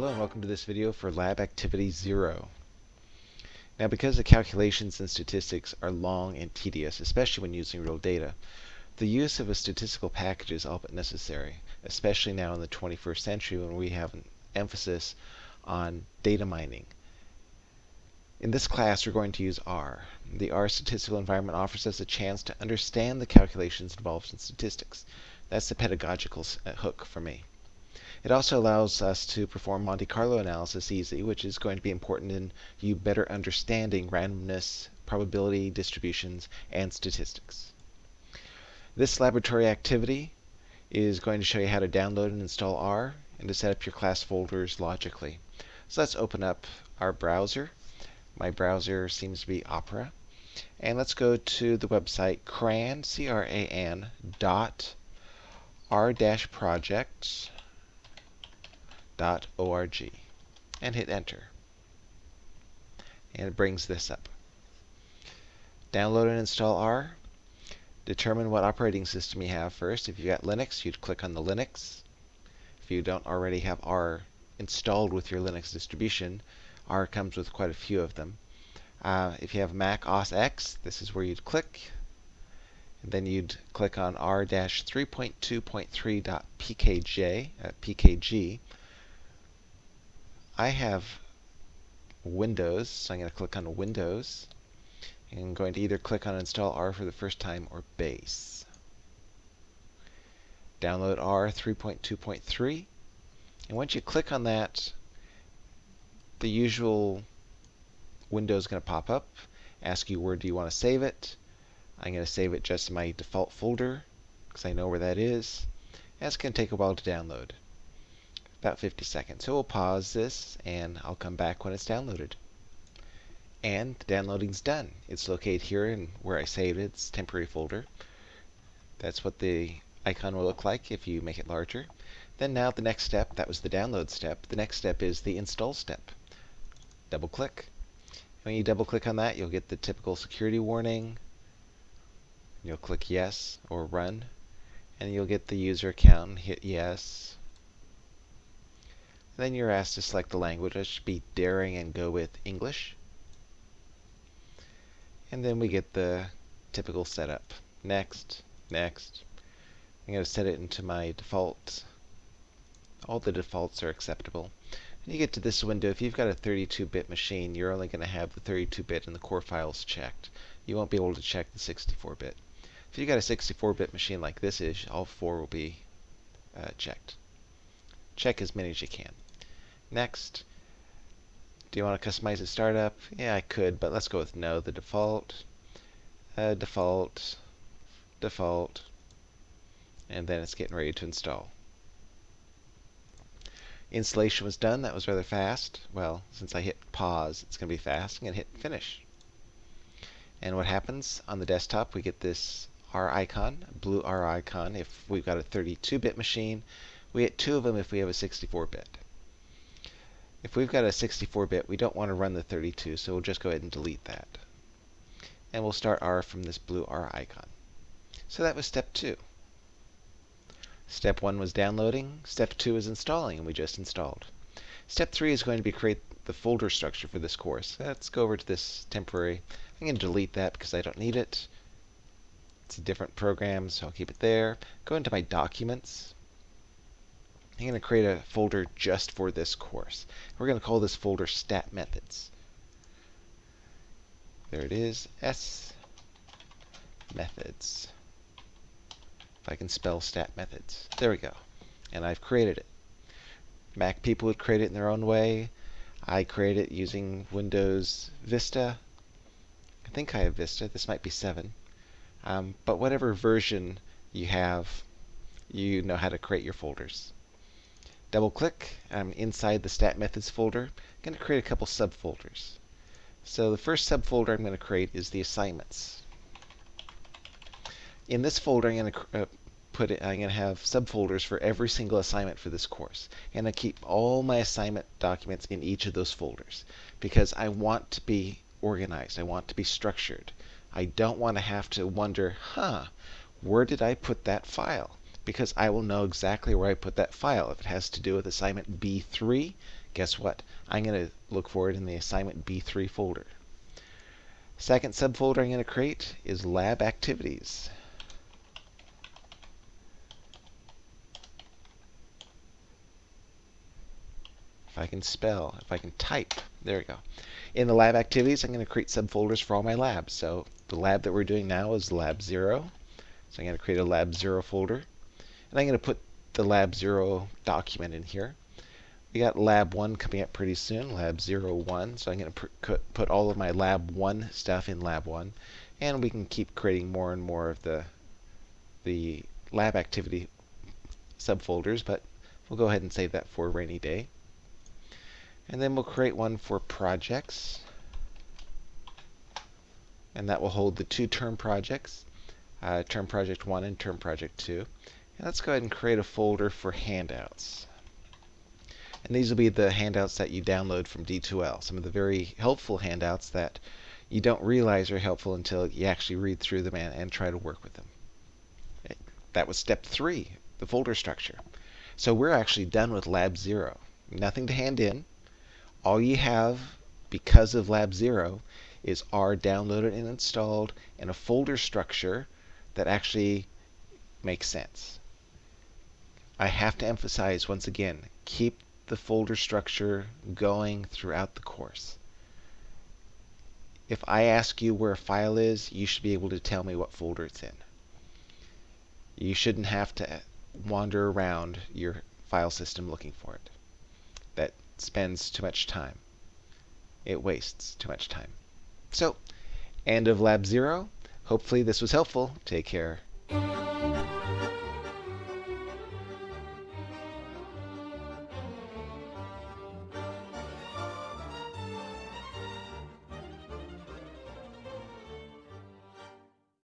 Hello and welcome to this video for Lab Activity 0. Now because the calculations and statistics are long and tedious, especially when using real data, the use of a statistical package is all but necessary, especially now in the 21st century when we have an emphasis on data mining. In this class we're going to use R. The R statistical environment offers us a chance to understand the calculations involved in statistics. That's the pedagogical uh, hook for me. It also allows us to perform Monte Carlo analysis easily, which is going to be important in you better understanding randomness, probability distributions, and statistics. This laboratory activity is going to show you how to download and install R and to set up your class folders logically. So let's open up our browser. My browser seems to be Opera. And let's go to the website cran, C-R-A-N, dot r-projects org and hit enter. And it brings this up. Download and install R. Determine what operating system you have first. If you've got Linux, you'd click on the Linux. If you don't already have R installed with your Linux distribution, R comes with quite a few of them. Uh, if you have Mac OS X, this is where you'd click. And then you'd click on r-3.2.3.pkj, uh, pkg, I have Windows, so I'm going to click on Windows. And I'm going to either click on Install R for the first time or Base. Download R 3.2.3. And once you click on that, the usual window is going to pop up, ask you where do you want to save it. I'm going to save it just in my default folder because I know where that is. And it's going to take a while to download about 50 seconds. So we'll pause this and I'll come back when it's downloaded. And the downloading's done. It's located here in where I saved it. It's temporary folder. That's what the icon will look like if you make it larger. Then now the next step, that was the download step. The next step is the install step. Double click. When you double click on that, you'll get the typical security warning. You'll click yes or run. And you'll get the user account, hit yes, then you're asked to select the language. I should be daring and go with English. And then we get the typical setup. Next, next. I'm going to set it into my default. All the defaults are acceptable. When you get to this window, if you've got a 32-bit machine, you're only going to have the 32-bit and the core files checked. You won't be able to check the 64-bit. If you've got a 64-bit machine like this is, all four will be uh, checked. Check as many as you can. Next. Do you want to customize the startup? Yeah, I could, but let's go with no. The default, uh, default, default, and then it's getting ready to install. Installation was done. That was rather fast. Well, since I hit pause, it's going to be fast. I'm going to hit finish. And what happens on the desktop, we get this R icon, blue R icon if we've got a 32-bit machine. We get two of them if we have a 64-bit. If we've got a 64-bit, we don't want to run the 32, so we'll just go ahead and delete that. And we'll start R from this blue R icon. So that was step two. Step one was downloading. Step two is installing, and we just installed. Step three is going to be create the folder structure for this course. Let's go over to this temporary. I'm going to delete that because I don't need it. It's a different program, so I'll keep it there. Go into my documents. I'm going to create a folder just for this course. We're going to call this folder stat methods. There it is, S methods. If I can spell stat methods. There we go. And I've created it. Mac people would create it in their own way. I create it using Windows Vista. I think I have Vista. This might be 7. Um, but whatever version you have, you know how to create your folders. Double click. I'm inside the stat methods folder. I'm going to create a couple subfolders. So the first subfolder I'm going to create is the assignments. In this folder, I'm going to uh, put it, I'm going to have subfolders for every single assignment for this course. And I keep all my assignment documents in each of those folders because I want to be organized. I want to be structured. I don't want to have to wonder, huh, where did I put that file? Because I will know exactly where I put that file. If it has to do with assignment B3, guess what? I'm going to look for it in the assignment B3 folder. Second subfolder I'm going to create is lab activities. If I can spell, if I can type, there we go. In the lab activities, I'm going to create subfolders for all my labs. So the lab that we're doing now is lab 0. So I'm going to create a lab 0 folder. And I'm going to put the lab 0 document in here. We got lab 1 coming up pretty soon, lab 01. So I'm going to put all of my lab 1 stuff in lab 1. And we can keep creating more and more of the, the lab activity subfolders, but we'll go ahead and save that for rainy day. And then we'll create one for projects. And that will hold the two term projects, uh, term project 1 and term project 2. And let's go ahead and create a folder for handouts. And these will be the handouts that you download from D2L, some of the very helpful handouts that you don't realize are helpful until you actually read through them and, and try to work with them. That was step three, the folder structure. So we're actually done with Lab 0. Nothing to hand in all you have because of Lab Zero is R downloaded and installed in a folder structure that actually makes sense. I have to emphasize once again, keep the folder structure going throughout the course. If I ask you where a file is, you should be able to tell me what folder it's in. You shouldn't have to wander around your file system looking for it. That spends too much time. It wastes too much time. So, end of lab zero. Hopefully this was helpful. Take care.